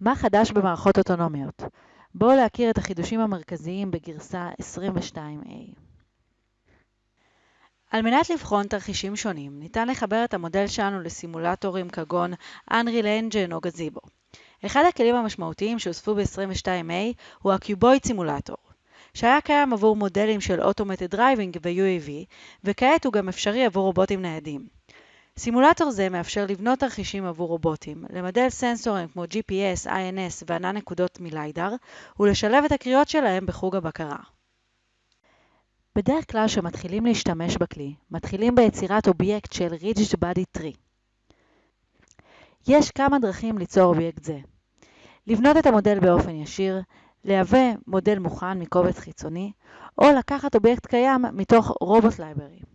מה חדש במערכות אוטונומיות? בואו להכיר את החידושים המרכזיים בגרסה 22A. על מנת לבחון תרחישים שונים, ניתן לחבר את המודל שלנו לסימולטורים כגון Unreal Engine או Gazebo. אחד הכלים המשמעותיים שהוספו ב-22A הוא ה-Cuboid סימולטור, שהיה קיים עבור מודלים של Automated Driving ו-UAV, וכעת הוא גם אפשרי עבור רובוטים ניידים. סימולטור זה מאפשר לבנות תרחישים עבור רובוטים, למדל סנסורים כמו GPS, INS וענן נקודות מליידר, ולשלב את הקריאות שלהם בחוג הבקרה. בדרך כלל כשמתחילים להשתמש בכלי, מתחילים ביצירת אובייקט של Rigid Body Tree. יש כמה דרכים ליצור אובייקט זה. לבנות את המודל באופן ישיר, לייבא מודל מוכן מקובץ חיצוני, או לקחת אובייקט קיים מתוך Robot Library.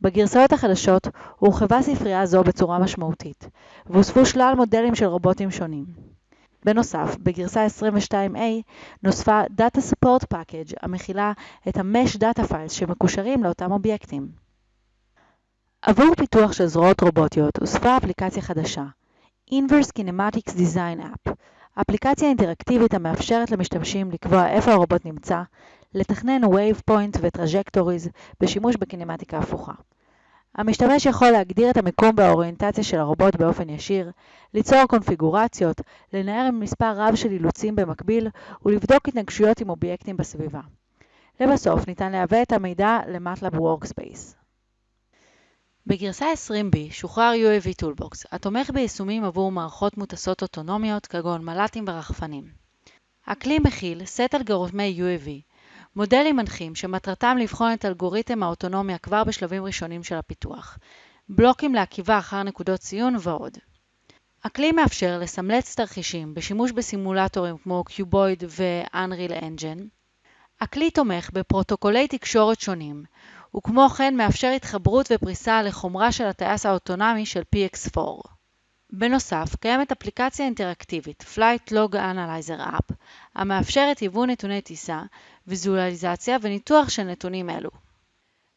בגרסאות החדשות הורחבה ספרייה זו בצורה משמעותית, והוספו שלל מודלים של רובוטים שונים. בנוסף, בגרסה 22A נוספה Data Support Package המכילה את ה-Mesh Data Files שמקושרים לאותם אובייקטים. עבור פיתוח של זרועות רובוטיות הוספה אפליקציה חדשה, Inverse Kinematics Design App, אפליקציה אינטראקטיבית המאפשרת למשתמשים לקבוע איפה הרובוט נמצא, לתכנן Waypoints ו Trajectories בשימוש בקינמטיקה הפוכה. המשתמש יכול להגדיר את המיקום והאוריינטציה של הרובוט באופן ישיר, ליצור קונפיגורציות, לנהל מספר רב של אילוצים במקביל ולבדוק התנגשויות עם אובייקטים בסביבה. לבסוף, ניתן להביא את המידע ל-MATLAB Workspace. בגרסה 20B שוחרר UAV Toolbox, התומך ביישומים עבור מערכות מוטסות אוטונומיות כגון מל"טים ורחפנים. הכלי מכיל סט אלגוריתמי UAV, מודלים מנחים שמטרתם לבחון את אלגוריתם האוטונומיה כבר בשלבים ראשונים של הפיתוח, בלוקים לעקיבה אחר נקודות ציון ועוד. הכלי מאפשר לסמלץ תרחישים בשימוש בסימולטורים כמו Cuboid ו-Unreal Engine. הכלי תומך בפרוטוקולי תקשורת שונים, וכמו כן מאפשר התחברות ופריסה לחומרה של הטייס האוטונומי של PX4. בנוסף, קיימת אפליקציה אינטראקטיבית Flight Log Analyzer App, המאפשרת היוון נתוני טיסה, ויזואליזציה וניתוח של נתונים אלו.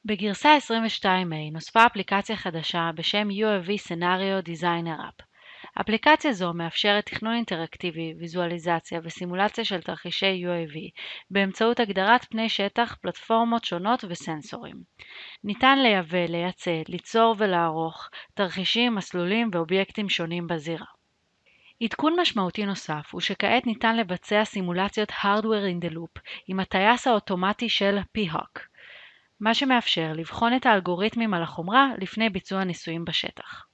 בגרסה 22A נוספה אפליקציה חדשה בשם UAV Scenario Designer App. אפליקציה זו מאפשרת תכנון אינטראקטיבי, ויזואליזציה וסימולציה של תרחישי UAV באמצעות הגדרת פני שטח, פלטפורמות שונות וסנסורים. ניתן לייבא, לייצא, ליצור ולערוך תרחישים, מסלולים ואובייקטים שונים בזירה. עדכון משמעותי נוסף הוא שכעת ניתן לבצע סימולציות Hardware in the Loop עם הטייס האוטומטי של P-Hawk, מה שמאפשר לבחון את האלגוריתמים על החומרה לפני ביצוע ניסויים בשטח.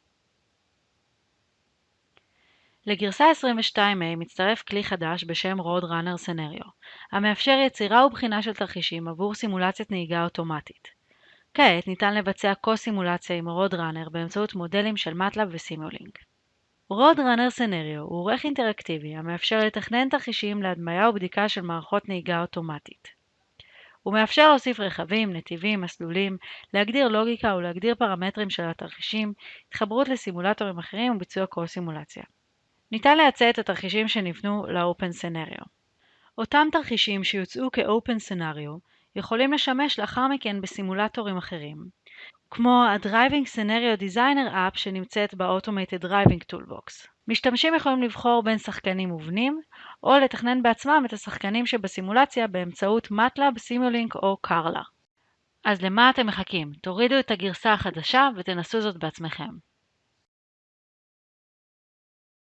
לגרסה 22A מצטרף כלי חדש בשם Roadrunner Scenario, המאפשר יצירה ובחינה של תרחישים עבור סימולציית נהיגה אוטומטית. כעת ניתן לבצע קו-סימולציה עם Roadrunner באמצעות מודלים של MATLAB וסימולינק. Roadrunner Scenario הוא עורך אינטראקטיבי המאפשר לתכנן תרחישים להדמיה ובדיקה של מערכות נהיגה אוטומטית. הוא מאפשר להוסיף רכבים, נתיבים, מסלולים, להגדיר לוגיקה ולהגדיר פרמטרים של התרחישים, התחברות לסימולטורים אחרים וביצוע קו-סימולציה. ניתן להצע את התרחישים שנבנו ל-Open Scenario. אותם תרחישים שיוצאו כ-Open Scenario יכולים לשמש לאחר מכן בסימולטורים אחרים, כמו ה-Driving Scenario Designer App שנמצאת ב-Automated Driving Toolbox. משתמשים יכולים לבחור בין שחקנים מובנים, או לתכנן בעצמם את השחקנים שבסימולציה באמצעות MATLAB, Simulink או Carla. אז למה אתם מחכים? תורידו את הגרסה החדשה ותנסו זאת בעצמכם.